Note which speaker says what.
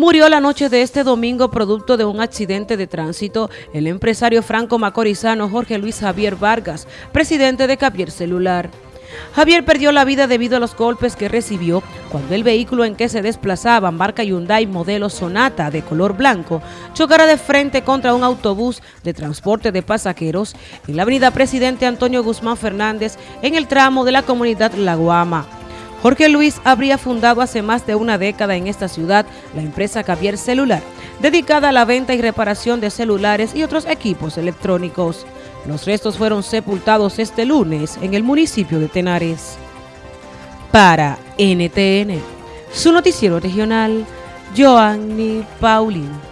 Speaker 1: Murió la noche de este domingo producto de un accidente de tránsito el empresario franco macorizano Jorge Luis Javier Vargas, presidente de Capier Celular. Javier perdió la vida debido a los golpes que recibió cuando el vehículo en que se desplazaba, marca Hyundai modelo Sonata de color blanco, chocara de frente contra un autobús de transporte de pasajeros en la avenida Presidente Antonio Guzmán Fernández en el tramo de la comunidad La Guama. Jorge Luis habría fundado hace más de una década en esta ciudad la empresa Cavier Celular, dedicada a la venta y reparación de celulares y otros equipos electrónicos. Los restos fueron sepultados este lunes en el municipio de Tenares. Para NTN, su noticiero regional, Joanny Paulino.